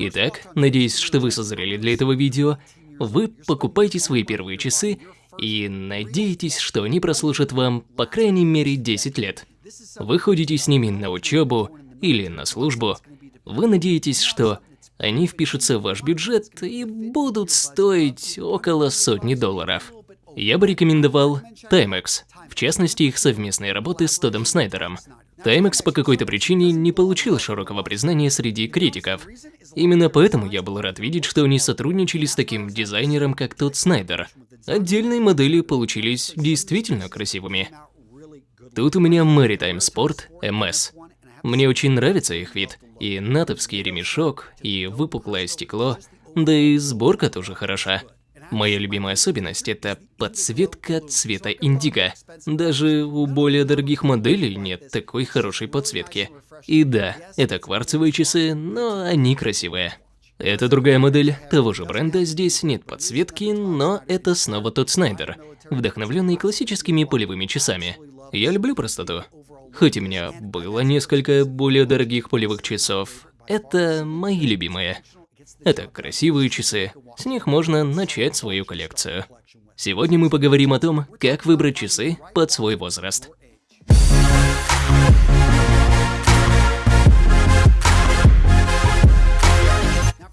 Итак, надеюсь, что вы созрели для этого видео. Вы покупаете свои первые часы и надеетесь, что они прослужат вам по крайней мере 10 лет. Вы ходите с ними на учебу или на службу. Вы надеетесь, что они впишутся в ваш бюджет и будут стоить около сотни долларов. Я бы рекомендовал Timex, в частности их совместные работы с Тодом Снайдером. Timex по какой-то причине не получил широкого признания среди критиков. Именно поэтому я был рад видеть, что они сотрудничали с таким дизайнером, как Тод Снайдер. Отдельные модели получились действительно красивыми. Тут у меня Maritime Sport MS. Мне очень нравится их вид. И натовский ремешок, и выпуклое стекло, да и сборка тоже хороша. Моя любимая особенность – это подсветка цвета индиго. Даже у более дорогих моделей нет такой хорошей подсветки. И да, это кварцевые часы, но они красивые. Это другая модель того же бренда, здесь нет подсветки, но это снова тот Снайдер, вдохновленный классическими полевыми часами. Я люблю простоту. Хоть у меня было несколько более дорогих полевых часов, это мои любимые. Это красивые часы, с них можно начать свою коллекцию. Сегодня мы поговорим о том, как выбрать часы под свой возраст.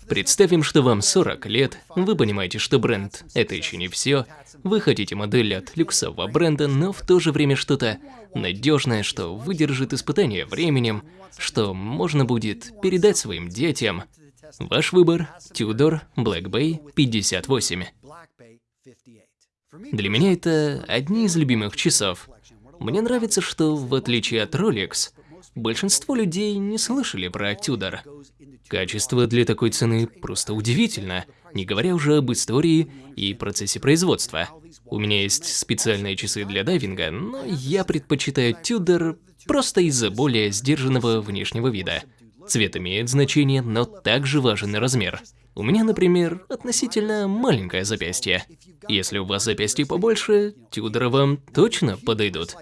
Представим, что вам 40 лет, вы понимаете, что бренд – это еще не все, вы хотите модель от люксового бренда, но в то же время что-то надежное, что выдержит испытание временем, что можно будет передать своим детям. Ваш выбор – Tudor Black Bay 58. Для меня это одни из любимых часов. Мне нравится, что в отличие от Rolex, большинство людей не слышали про Tudor. Качество для такой цены просто удивительно, не говоря уже об истории и процессе производства. У меня есть специальные часы для дайвинга, но я предпочитаю Tudor просто из-за более сдержанного внешнего вида. Цвет имеет значение, но также важен и размер. У меня, например, относительно маленькое запястье. Если у вас запястье побольше, Тюдоры вам точно подойдут.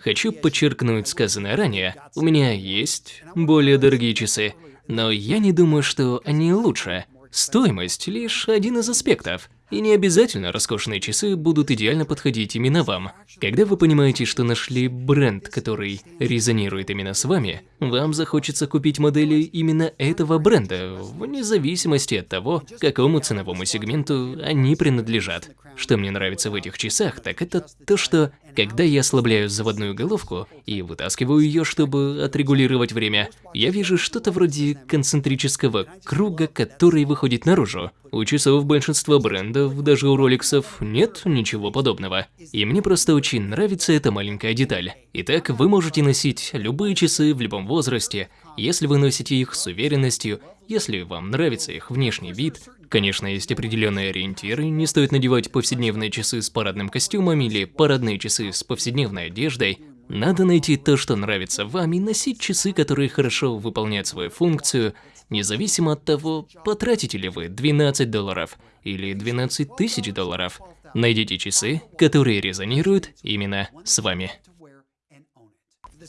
Хочу подчеркнуть сказанное ранее. У меня есть более дорогие часы, но я не думаю, что они лучше. Стоимость – лишь один из аспектов. И не обязательно роскошные часы будут идеально подходить именно вам. Когда вы понимаете, что нашли бренд, который резонирует именно с вами, вам захочется купить модели именно этого бренда, вне зависимости от того, какому ценовому сегменту они принадлежат. Что мне нравится в этих часах, так это то, что когда я ослабляю заводную головку и вытаскиваю ее, чтобы отрегулировать время, я вижу что-то вроде концентрического круга, который выходит наружу. У часов большинства брендов, даже у роликсов, нет ничего подобного. И мне просто очень нравится эта маленькая деталь. Итак, вы можете носить любые часы в любом возрасте, если вы носите их с уверенностью, если вам нравится их внешний вид. Конечно, есть определенные ориентиры, не стоит надевать повседневные часы с парадным костюмом или парадные часы с повседневной одеждой. Надо найти то, что нравится вам, и носить часы, которые хорошо выполняют свою функцию, независимо от того, потратите ли вы 12 долларов или 12 тысяч долларов. Найдите часы, которые резонируют именно с вами.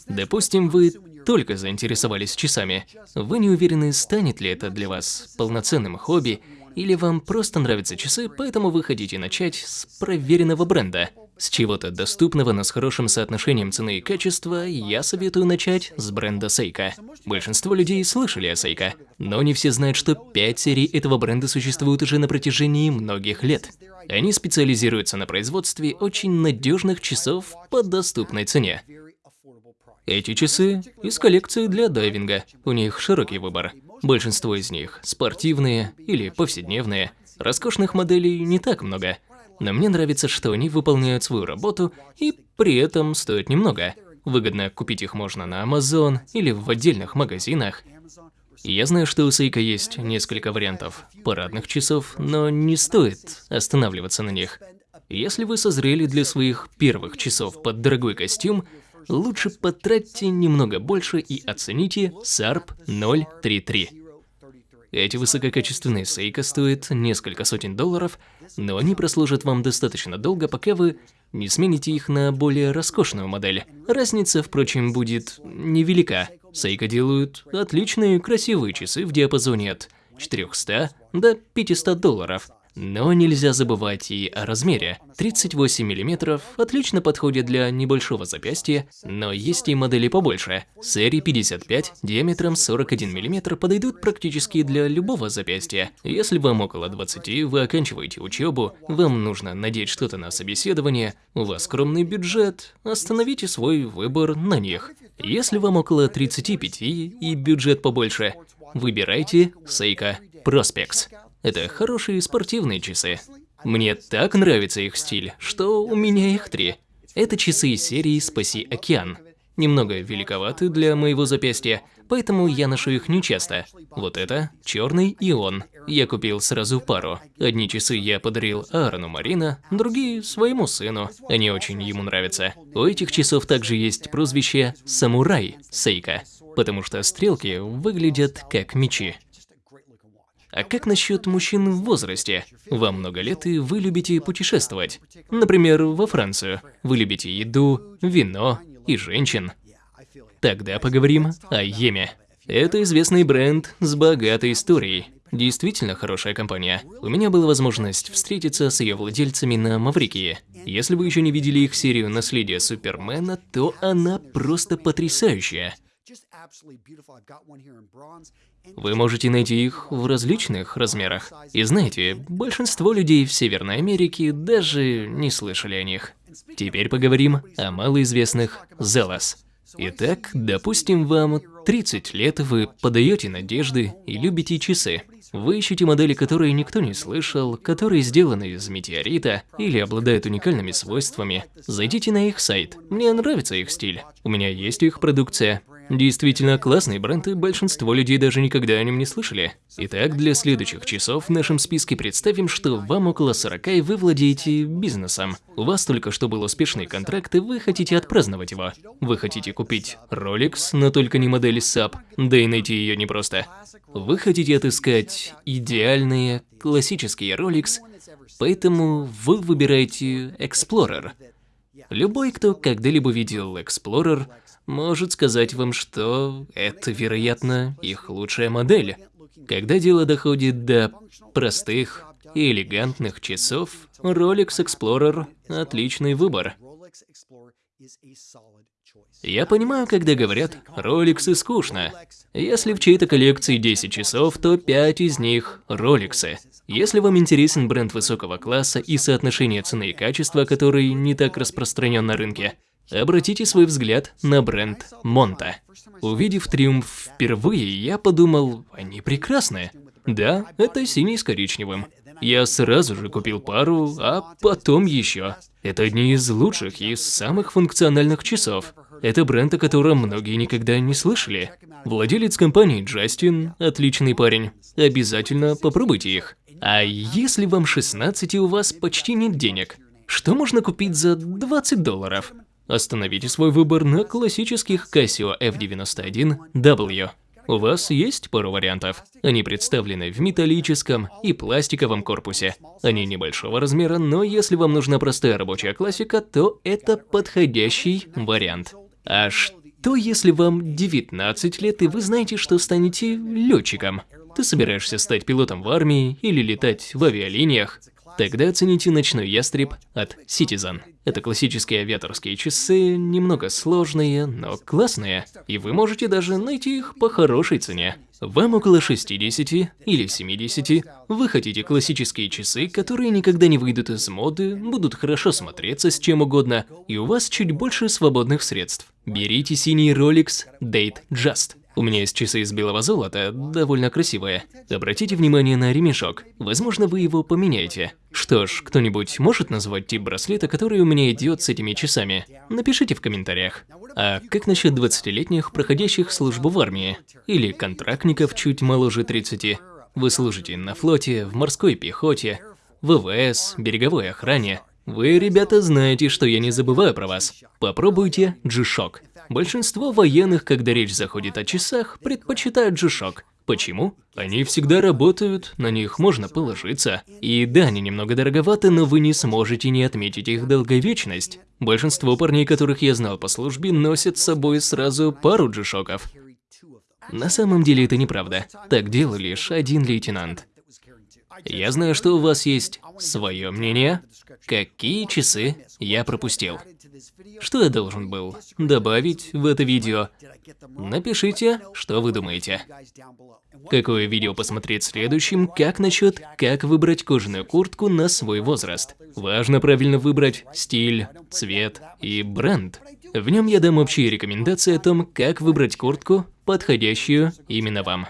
Допустим, вы только заинтересовались часами. Вы не уверены, станет ли это для вас полноценным хобби, или вам просто нравятся часы, поэтому вы хотите начать с проверенного бренда. С чего-то доступного, но с хорошим соотношением цены и качества, я советую начать с бренда Seiko. Большинство людей слышали о Seiko, но не все знают, что 5 серий этого бренда существуют уже на протяжении многих лет. Они специализируются на производстве очень надежных часов по доступной цене. Эти часы из коллекции для дайвинга. У них широкий выбор. Большинство из них спортивные или повседневные. Роскошных моделей не так много. Но мне нравится, что они выполняют свою работу и при этом стоят немного. Выгодно купить их можно на Amazon или в отдельных магазинах. Я знаю, что у Сейка есть несколько вариантов парадных часов, но не стоит останавливаться на них. Если вы созрели для своих первых часов под дорогой костюм, лучше потратьте немного больше и оцените SARP 033. Эти высококачественные сейка стоят несколько сотен долларов, но они прослужат вам достаточно долго, пока вы не смените их на более роскошную модель. Разница, впрочем, будет невелика. Seiko делают отличные красивые часы в диапазоне от 400 до 500 долларов. Но нельзя забывать и о размере. 38 мм отлично подходит для небольшого запястья, но есть и модели побольше. Серии 55 диаметром 41 мм подойдут практически для любого запястья. Если вам около 20, вы оканчиваете учебу, вам нужно надеть что-то на собеседование, у вас скромный бюджет, остановите свой выбор на них. Если вам около 35 и бюджет побольше, выбирайте Seiko Prospex. Это хорошие спортивные часы. Мне так нравится их стиль, что у меня их три. Это часы из серии «Спаси океан». Немного великоваты для моего запястья, поэтому я ношу их нечасто. Вот это черный и он. Я купил сразу пару. Одни часы я подарил Аарону Марина, другие своему сыну. Они очень ему нравятся. У этих часов также есть прозвище «Самурай» Сейка, потому что стрелки выглядят как мечи. А как насчет мужчин в возрасте? Вам много лет и вы любите путешествовать. Например, во Францию. Вы любите еду, вино и женщин. Тогда поговорим о Йеме. Это известный бренд с богатой историей. Действительно хорошая компания. У меня была возможность встретиться с ее владельцами на Маврикии. Если вы еще не видели их серию «Наследие Супермена», то она просто потрясающая. Вы можете найти их в различных размерах. И знаете, большинство людей в Северной Америке даже не слышали о них. Теперь поговорим о малоизвестных Зелас. Итак, допустим, вам 30 лет, вы подаете надежды и любите часы. Вы ищете модели, которые никто не слышал, которые сделаны из метеорита или обладают уникальными свойствами. Зайдите на их сайт. Мне нравится их стиль. У меня есть их продукция. Действительно классный бренд, и большинство людей даже никогда о нем не слышали. Итак, для следующих часов в нашем списке представим, что вам около 40 и вы владеете бизнесом. У вас только что был успешный контракт, и вы хотите отпраздновать его. Вы хотите купить Rolex, но только не модель SAP, да и найти ее непросто. Вы хотите отыскать идеальные классические Rolex, поэтому вы выбираете Explorer. Любой, кто когда-либо видел Explorer, может сказать вам, что это, вероятно, их лучшая модель. Когда дело доходит до простых и элегантных часов, Rolex Explorer – отличный выбор. Я понимаю, когда говорят «Rolex и скучно». Если в чьей-то коллекции 10 часов, то 5 из них – Rolex. Если вам интересен бренд высокого класса и соотношение цены и качества, который не так распространен на рынке, Обратите свой взгляд на бренд Монта. Увидев Триумф впервые, я подумал, они прекрасны. Да, это синий с коричневым. Я сразу же купил пару, а потом еще. Это одни из лучших и самых функциональных часов. Это бренд, о котором многие никогда не слышали. Владелец компании Джастин – отличный парень. Обязательно попробуйте их. А если вам 16 и у вас почти нет денег, что можно купить за 20 долларов? Остановите свой выбор на классических Casio F91W. У вас есть пару вариантов. Они представлены в металлическом и пластиковом корпусе. Они небольшого размера, но если вам нужна простая рабочая классика, то это подходящий вариант. А что если вам 19 лет и вы знаете, что станете летчиком? Ты собираешься стать пилотом в армии или летать в авиалиниях? Тогда оцените ночной ястреб от Citizen. Это классические авиаторские часы, немного сложные, но классные, и вы можете даже найти их по хорошей цене. Вам около 60 или 70, вы хотите классические часы, которые никогда не выйдут из моды, будут хорошо смотреться с чем угодно, и у вас чуть больше свободных средств. Берите синий Rolex Date Just. У меня есть часы из белого золота, довольно красивые. Обратите внимание на ремешок. Возможно, вы его поменяете. Что ж, кто-нибудь может назвать тип браслета, который у меня идет с этими часами? Напишите в комментариях. А как насчет 20-летних, проходящих службу в армии? Или контрактников чуть моложе 30? Вы служите на флоте, в морской пехоте, ВВС, береговой охране. Вы, ребята, знаете, что я не забываю про вас. Попробуйте G-Shock. Большинство военных, когда речь заходит о часах, предпочитают G-Shock. Почему? Они всегда работают, на них можно положиться. И да, они немного дороговаты, но вы не сможете не отметить их долговечность. Большинство парней, которых я знал по службе, носят с собой сразу пару джишоков. На самом деле это неправда. Так делал лишь один лейтенант. Я знаю, что у вас есть свое мнение. Какие часы я пропустил? Что я должен был добавить в это видео? Напишите, что вы думаете. Какое видео посмотреть следующим, как насчет, как выбрать кожаную куртку на свой возраст. Важно правильно выбрать стиль, цвет и бренд. В нем я дам общие рекомендации о том, как выбрать куртку, подходящую именно вам.